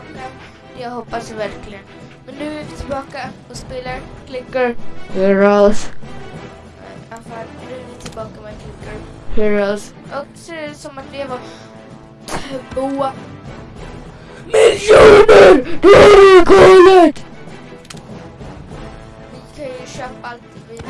tillbaka. Jag hoppas verkligen. Men nu är vi tillbaka och spelar Clicker Heroes. I alla fall, nu är vi tillbaka med Clicker Heroes. Och så är det som att vi var två miljoner! Galet! Vi kan ju köpa allt vi vill.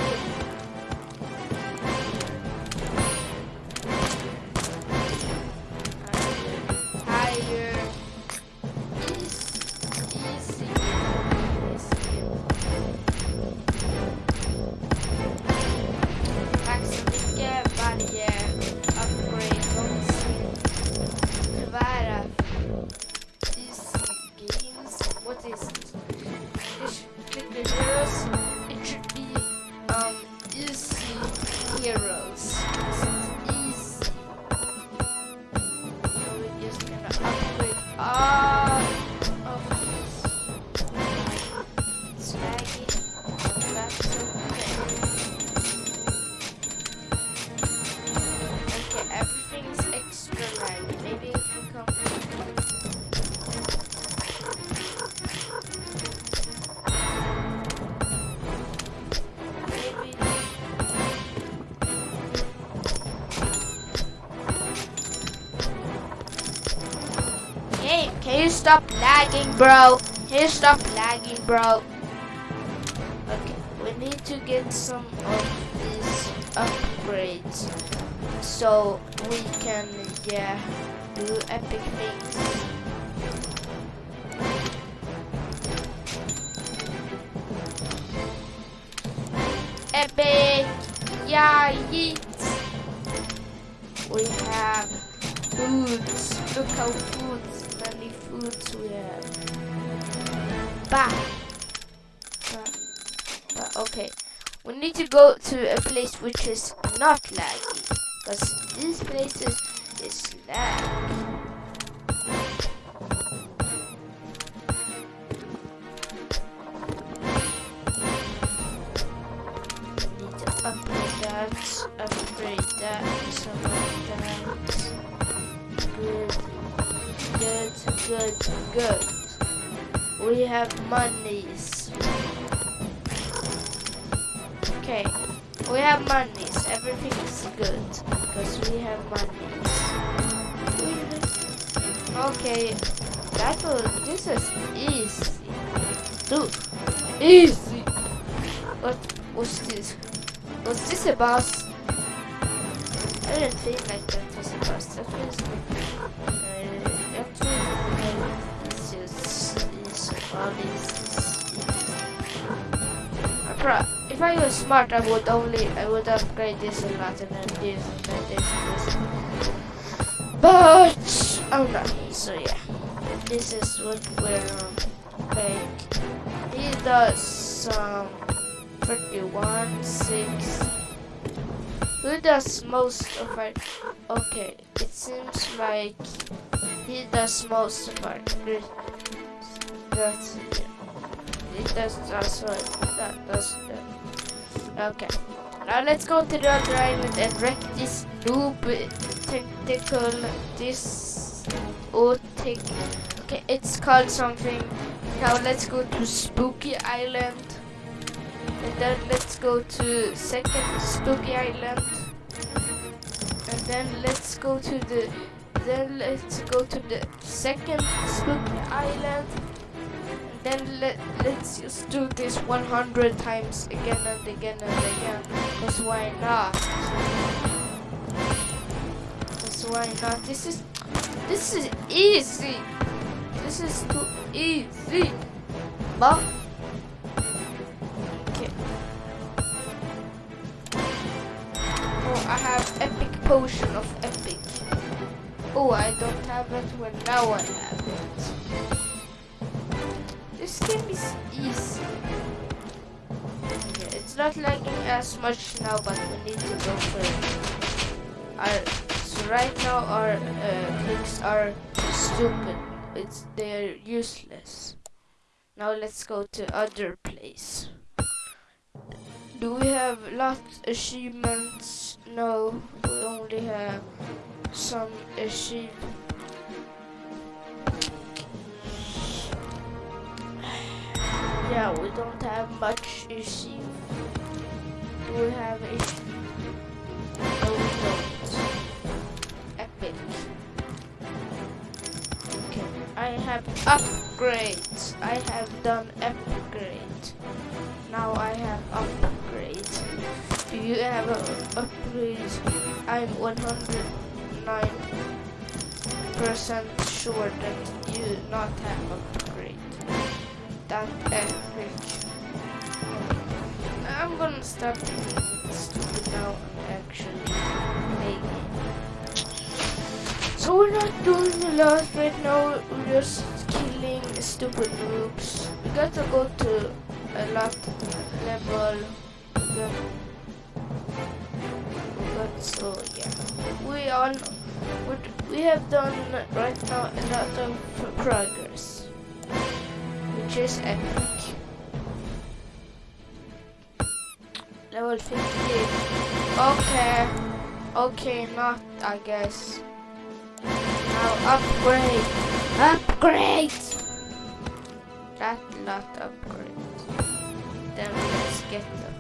Stop lagging, bro? You stop lagging, bro? Okay, we need to get some of these upgrades so we can, yeah, do epic things. Epic! Yeah, yeet! We have foods. Look how foods, we. Bah! Bah. Bah, okay. We need to go to a place which is not laggy. Because these places is lag. Need good. We have monies. Okay, we have monies. Everything is good because we have monies. Okay, that this is easy. Dude, easy. What was this? Was this a boss? I didn't think like that was a boss. That was. Pro- if I was smart, I would only I would upgrade this a lot and then this and this and this. But I'm not. So yeah, this is what we're like. He does um 31 6. Who does most of our? Okay, it seems like he does most of our. That's. It does also that does. Okay. Now let's go to the other island and wreck this noob tentacle. This otic. Okay, it's called something. Now let's go to Spooky Island. And then let's go to second Spooky Island. And then let's go to the then let's go to the second Spooky Island. Then let, let's just do this 100 times again and again and again. Because why not? Because why not? This is this is easy. This is too easy. But okay. Oh, I have epic potion of epic. Oh, I don't have it. Well, now I have. This game is easy. Yeah, it's not lagging as much now, but we need to go for. Our, so right now our uh, clicks are stupid. It's they're useless. Now let's go to other place. Do we have lots achievements? No, we only have some achievements. Yeah, we don't have much issue. We have issue? No, we don't. Epic. Okay, I have upgrades. I have done upgrade. Now I have upgrade. Do you have an upgrade? I'm 109% sure that you not have upgrade. Epic. I'm gonna stop stupid now actually maybe. So we're not doing a lot right now, we're just killing stupid groups. We gotta go to a lot level. Yeah. But so yeah, we on we have done right now a lot of progress, is epic. Level 50. Okay. Okay, not I guess. Now upgrade. Upgrade! That lot upgrade. Then let's get them.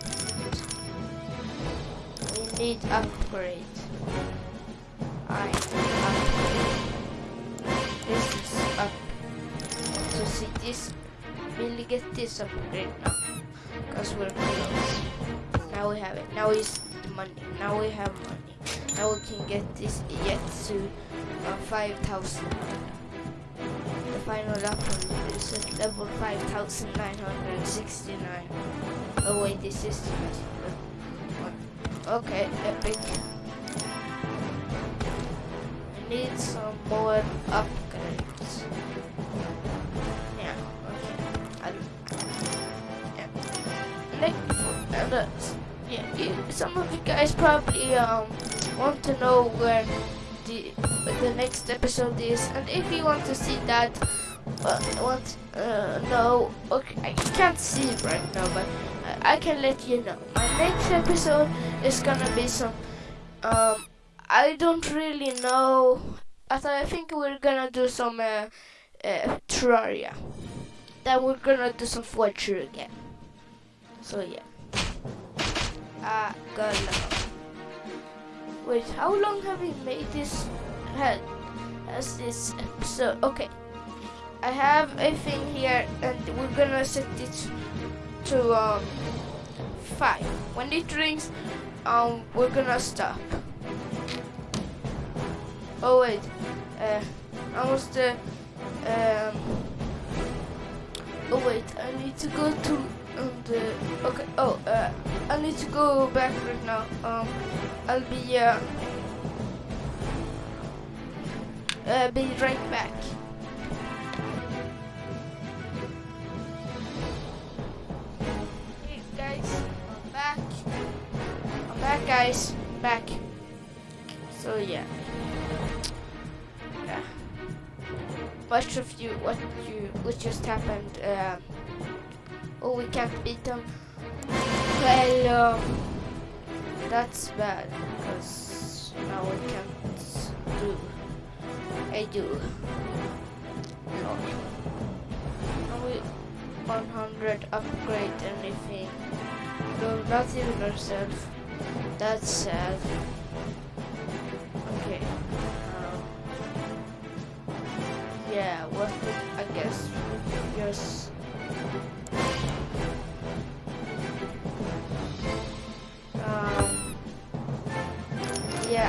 We need upgrade. I upgrade. This is up. So see this. Get this upgrade now. Because we're close. Now we have it. Now is the money. Now we have money. Now we can get this Yetsu uh, 5000. The final upgrade is at level 5969. Oh wait, this is Okay, epic. I need some more upgrades. Uh, yeah, you, some of you guys probably um want to know where the the next episode is, and if you want to see that, uh, want uh, know, okay, I can't see it right now, but I can let you know. My next episode is gonna be some, um, I don't really know. I I think we're gonna do some uh, uh, Terraria. Then we're gonna do some Fortnite again. So yeah. Gonna. Wait, how long have we made this? Had as this episode? Okay. I have a thing here, and we're gonna set it to um five. When it rings, um, we're gonna stop. Oh wait, uh, almost uh, um. Oh wait, I need to go to the. Okay. Oh, uh, I need to go back right now. Um, I'll be uh, uh be right back. Hey guys, I'm back. I'm back, guys. Back. So yeah. Yeah. Much of you, what you, what just happened? Um, oh, we can't beat them. Well, um, that's bad because now we can't do. I do. No. Now we 100 upgrade anything. No, not even ourselves. That's sad. Okay. Um, yeah, what I guess we just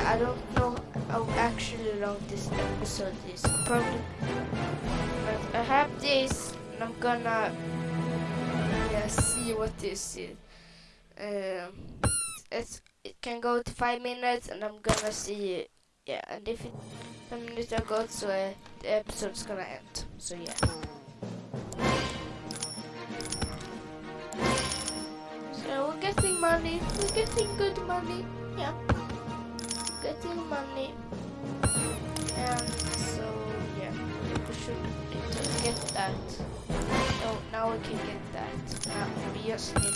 I don't know how actually long this episode is. Probably but I have this and I'm gonna yeah see what this is. Um it's it can go to five minutes and I'm gonna see it. Yeah, and if five minutes ago so uh, the episode's gonna end. So yeah. So we're getting money. We're getting good money. Yeah. Getting money. And so yeah, we should get that. Oh, now we can get that. Now we just need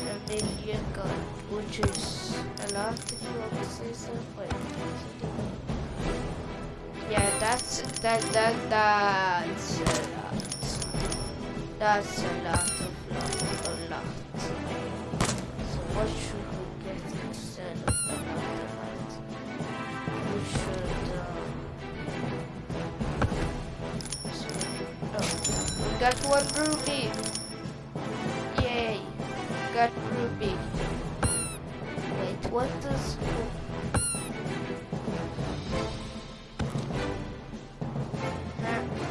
a million gold, which is a lot if you want to say so. Wait. Yeah, that's that that that's a lot. That's a lot of lot, a lot. So what should got one ruby. Yay! Got ruby. Wait, what does?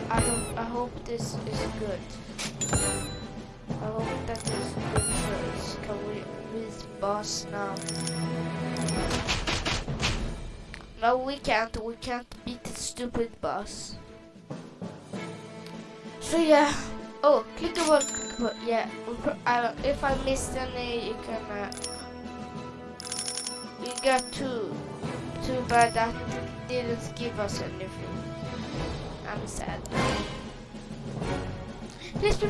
I. I hope this is good. I hope that is good choice. Can we beat boss now? No, we can't. We can't beat the stupid boss. So yeah. Oh, click about. Yeah. I, if I missed any, you can. Uh, we got two. Too bad that didn't give us anything. I'm sad. Yes,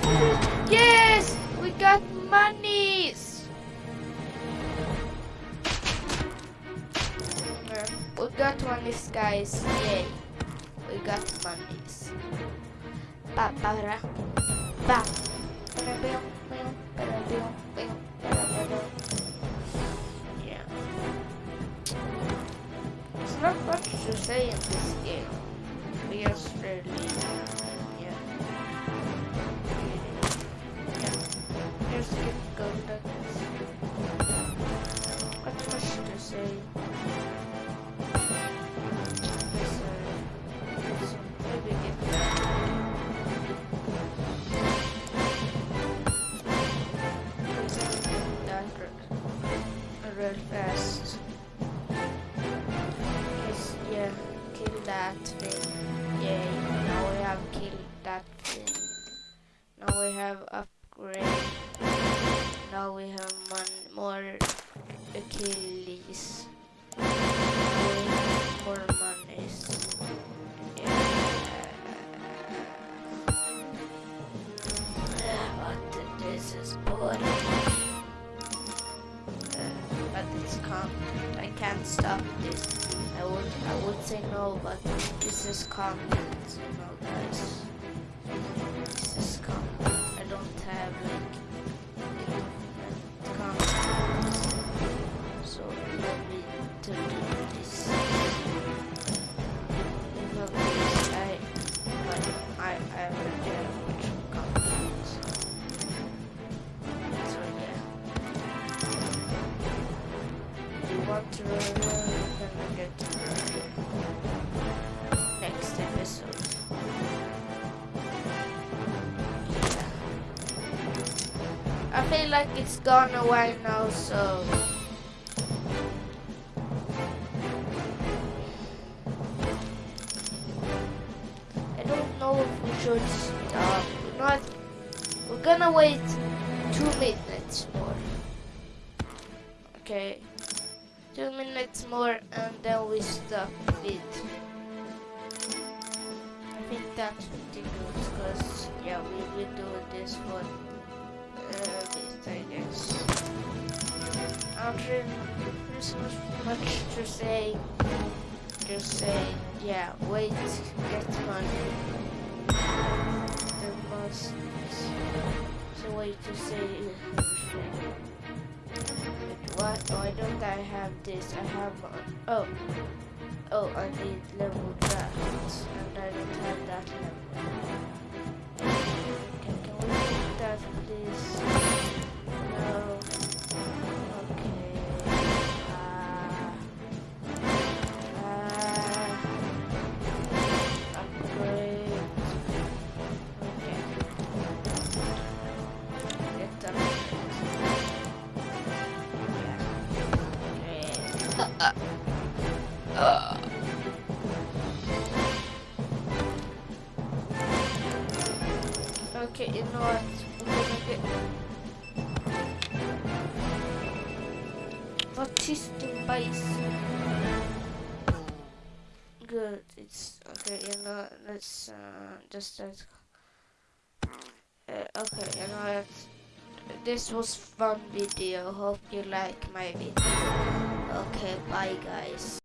yes, we got monies. We got monies, guys. Yay, we got monies. Ra, ba. Yeah. It's not much to say in this game. We just really, yeah. Yeah. Just get golden. What much to say? I feel like it's gone away now, so. I don't know if we should stop. We're not. We're gonna wait two minutes more. Okay. Two minutes more and then we stop it. I think that's good because yeah we will do this bit I guess. I don't really there's much to say. Just say yeah wait get money. There must so way to say. What? Why don't I have this? I have one. Oh. Oh, I need level that. And I don't What is the base? Good. It's okay. You know, let's uh, just. Uh, okay, you know what? This was fun video. Hope you like my video. Okay, bye guys.